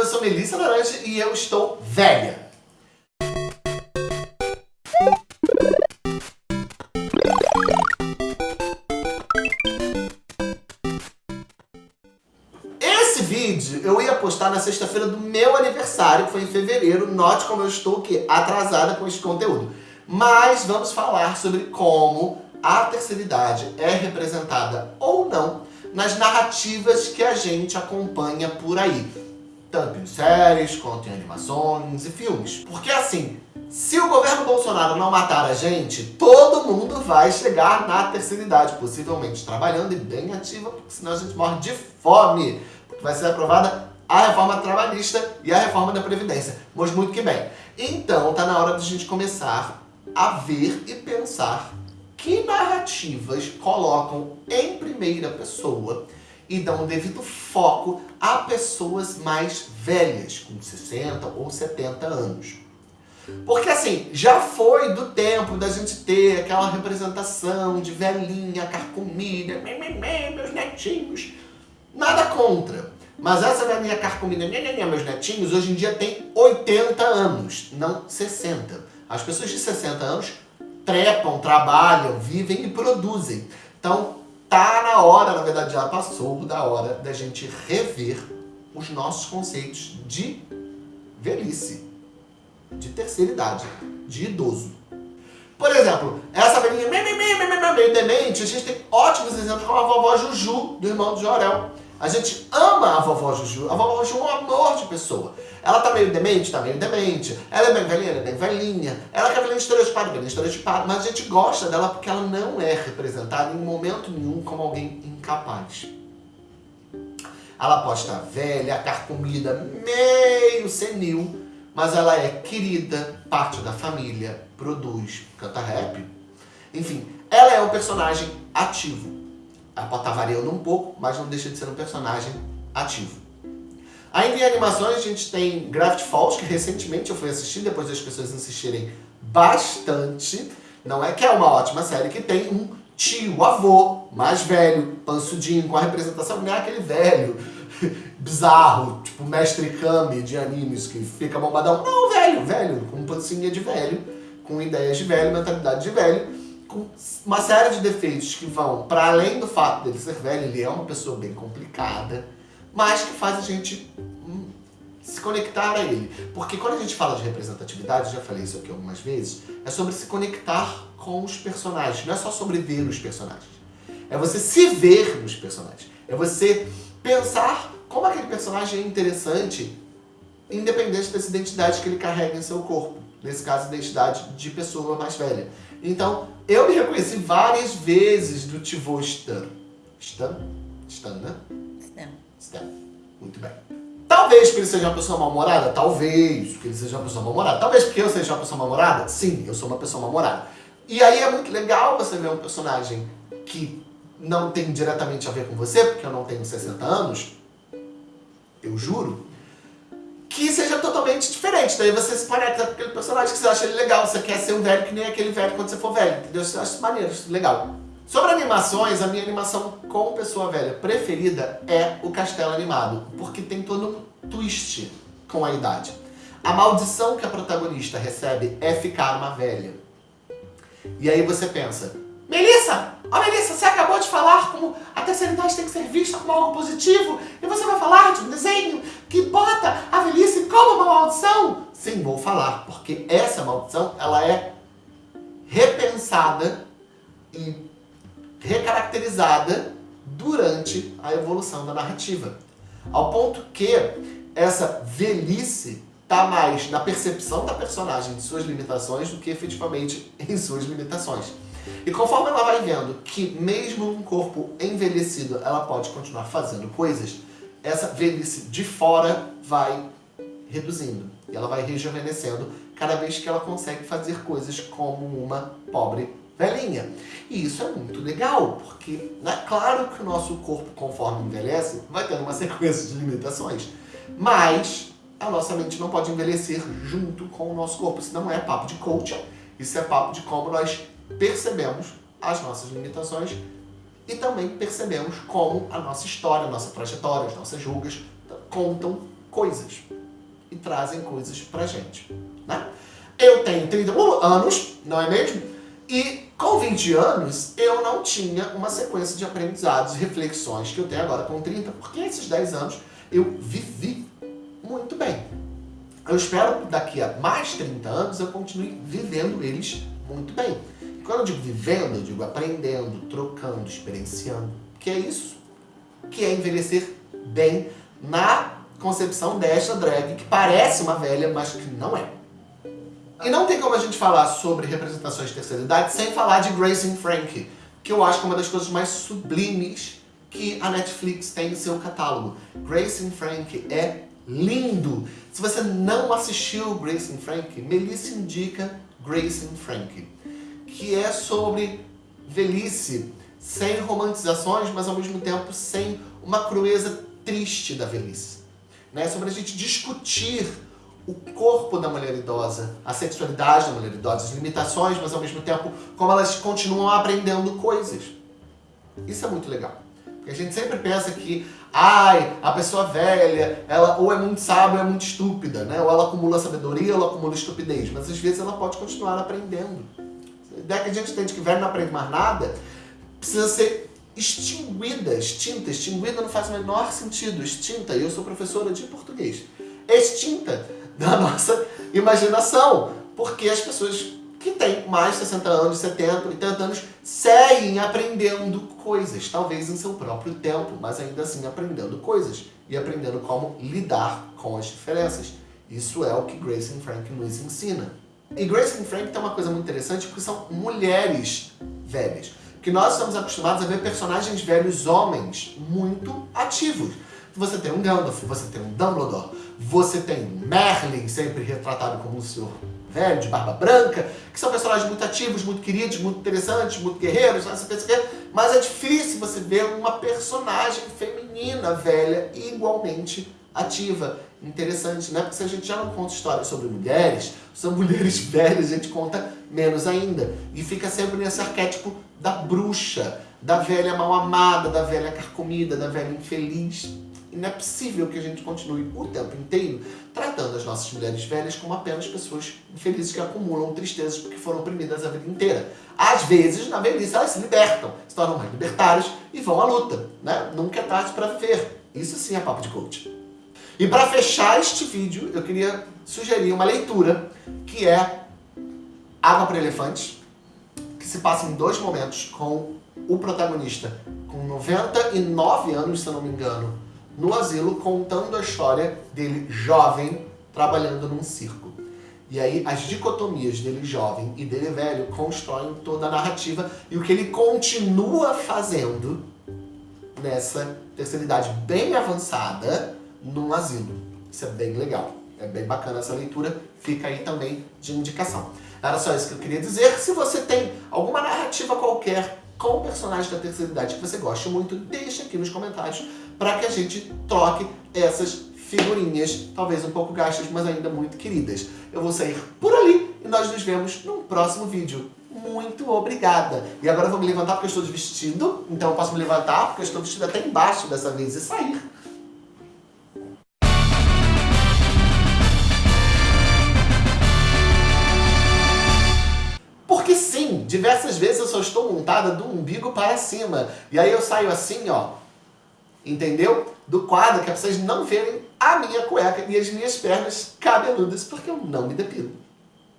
eu sou Melissa Laranja e eu estou velha. Esse vídeo eu ia postar na sexta-feira do meu aniversário, que foi em fevereiro. Note como eu estou que atrasada com esse conteúdo. Mas vamos falar sobre como a terceira idade é representada ou não nas narrativas que a gente acompanha por aí. Tanto em séries, quanto em animações e filmes. Porque assim, se o governo Bolsonaro não matar a gente, todo mundo vai chegar na terceira idade, possivelmente trabalhando e bem ativa, porque senão a gente morre de fome. Porque vai ser aprovada a reforma trabalhista e a reforma da Previdência. Mas muito que bem. Então, tá na hora de a gente começar a ver e pensar que narrativas colocam em primeira pessoa e dão um devido foco a pessoas mais velhas, com 60 ou 70 anos. Porque assim, já foi do tempo da gente ter aquela representação de velhinha, carcomida, meus netinhos. Nada contra. Mas essa velhinha carcomida, meus netinhos, hoje em dia tem 80 anos, não 60. As pessoas de 60 anos trepam, trabalham, vivem e produzem. Então, tá na hora, na verdade já passou da hora da gente rever os nossos conceitos de velhice, de terceira idade, de idoso. Por exemplo, essa velhinha meio demente, a gente tem ótimos exemplos como a vovó Juju, do irmão do Jorel. A gente ama a vovó Juju. A vovó Juju é um amor de pessoa. Ela tá meio demente? Tá meio demente. Ela é bem velhinha? Ela é bem velhinha. Ela é cabelo estereotipado? Cabelo estereotipado. Mas a gente gosta dela porque ela não é representada em momento nenhum como alguém incapaz. Ela pode estar velha, carcomida, meio senil, mas ela é querida, parte da família, produz, canta rap. Enfim, ela é um personagem ativo. Estar variando um pouco, mas não deixa de ser um personagem ativo. Ainda em animações a gente tem Gravity Falls, que recentemente eu fui assistir, depois das pessoas insistirem bastante. Não é que é uma ótima série, que tem um tio, avô, mais velho, pansudinho, com a representação, não é aquele velho bizarro, tipo Mestre Kami de animes, que fica bombadão. Não, velho, velho, com pancinha de velho, com ideias de velho, mentalidade de velho, com uma série de defeitos que vão para além do fato dele ser velho, ele é uma pessoa bem complicada, mas que faz a gente hum, se conectar a ele. Porque quando a gente fala de representatividade, já falei isso aqui algumas vezes, é sobre se conectar com os personagens, não é só sobre ver os personagens. É você se ver nos personagens. É você pensar como aquele personagem é interessante, independente dessa identidade que ele carrega em seu corpo. Nesse caso, identidade de pessoa mais velha. Então, eu me reconheci várias vezes do Tivô Stan. Stan? Stan, né? Stan. Muito bem. Talvez porque ele seja uma pessoa mal-humorada? Talvez porque ele seja uma pessoa mal-humorada. Talvez porque eu seja uma pessoa mal-humorada? Sim, eu sou uma pessoa mal-humorada. E aí é muito legal você ver um personagem que não tem diretamente a ver com você, porque eu não tenho 60 anos, eu juro, que seja totalmente diferente. Daí você se conecta com aquele personagem que você acha ele legal, você quer ser um velho que nem aquele velho quando você for velho, entendeu? Você acha maneiro, legal. Sobre animações, a minha animação com pessoa velha preferida é o Castelo Animado, porque tem todo um twist com a idade. A maldição que a protagonista recebe é ficar uma velha. E aí você pensa, Melissa, ó oh, Melissa, você acabou de falar como a terceira idade tem que ser vista como algo positivo e você vai falar de um desenho que bota a velhice como uma maldição? Sim, vou falar, porque essa maldição ela é repensada e recaracterizada durante a evolução da narrativa. Ao ponto que essa velhice está mais na percepção da personagem de suas limitações do que efetivamente em suas limitações. E conforme ela vai vendo que mesmo um corpo envelhecido ela pode continuar fazendo coisas, essa velhice de fora vai reduzindo. E ela vai rejuvenescendo cada vez que ela consegue fazer coisas como uma pobre velhinha. E isso é muito legal, porque é claro que o nosso corpo, conforme envelhece, vai tendo uma sequência de limitações. Mas a nossa mente não pode envelhecer junto com o nosso corpo. Isso não é papo de coaching, isso é papo de como nós percebemos as nossas limitações e também percebemos como a nossa história, a nossa trajetória, as nossas julgas contam coisas. E trazem coisas pra gente. Né? Eu tenho 31 anos, não é mesmo? E com 20 anos, eu não tinha uma sequência de aprendizados e reflexões que eu tenho agora com 30, porque esses 10 anos eu vivi muito bem. Eu espero que daqui a mais 30 anos eu continue vivendo eles muito bem. Quando eu digo vivendo, eu digo aprendendo, trocando, experienciando. Que é isso que é envelhecer bem na concepção desta drag, que parece uma velha, mas que não é. E não tem como a gente falar sobre representações de terceira idade sem falar de Grace Frank, que eu acho que é uma das coisas mais sublimes que a Netflix tem em seu catálogo. Grace Frank é lindo. Se você não assistiu Grace Frank, Melissa indica Grace Frank, que é sobre velhice, sem romantizações, mas ao mesmo tempo sem uma crueza triste da velhice. Né? Sobre a gente discutir o corpo da mulher idosa, a sexualidade da mulher idosa, as limitações, mas ao mesmo tempo como elas continuam aprendendo coisas. Isso é muito legal. Porque a gente sempre pensa que, ai, a pessoa velha, ela ou é muito sábia ou é muito estúpida, né? Ou ela acumula sabedoria ou ela acumula estupidez. Mas às vezes ela pode continuar aprendendo. A ideia que a gente tem de que velho não aprende mais nada, precisa ser extinguida, extinta. Extinguida não faz o menor sentido. Extinta, e eu sou professora de português. Extinta da nossa imaginação. Porque as pessoas que têm mais de 60 anos, 70, 80 anos, seguem aprendendo coisas, talvez em seu próprio tempo, mas ainda assim aprendendo coisas e aprendendo como lidar com as diferenças. Isso é o que Grace Frank nos ensina. E Grace and Frank tem uma coisa muito interessante, porque são mulheres velhas. Que nós estamos acostumados a ver personagens velhos homens muito ativos. Você tem um Gandalf, você tem um Dumbledore, você tem Merlin, sempre retratado como um senhor velho, de barba branca, que são personagens muito ativos, muito queridos, muito interessantes, muito guerreiros, mas é difícil você ver uma personagem feminina velha igualmente ativa, interessante, né? Porque se a gente já não conta histórias sobre mulheres, são mulheres velhas, a gente conta menos ainda. E fica sempre nesse arquétipo da bruxa, da velha mal amada, da velha carcomida, da velha infeliz. E não é possível que a gente continue o tempo inteiro tratando as nossas mulheres velhas como apenas pessoas infelizes que acumulam tristezas porque foram oprimidas a vida inteira. Às vezes, na velhice, elas se libertam, se tornam mais libertárias e vão à luta. Né? Nunca é tarde para viver. Isso sim é papo de coach. E para fechar este vídeo, eu queria sugerir uma leitura que é Água para Elefantes, que se passa em dois momentos com o protagonista com 99 anos, se eu não me engano, no asilo contando a história dele jovem trabalhando num circo. E aí as dicotomias dele jovem e dele velho constroem toda a narrativa e o que ele continua fazendo nessa terceira idade bem avançada num asilo. Isso é bem legal. É bem bacana essa leitura, fica aí também de indicação. Era só isso que eu queria dizer. Se você tem alguma narrativa qualquer com o personagem da terceira idade que você gosta muito, deixa aqui nos comentários para que a gente troque essas figurinhas, talvez um pouco gastas, mas ainda muito queridas. Eu vou sair por ali e nós nos vemos num próximo vídeo. Muito obrigada! E agora eu vou me levantar porque eu estou de vestido, então eu posso me levantar porque eu estou vestido até embaixo dessa vez e sair. Diversas vezes eu só estou montada do umbigo para cima. E aí eu saio assim, ó, entendeu? Do quadro, que é pra vocês não verem a minha cueca e as minhas pernas cabeludas, porque eu não me depilo.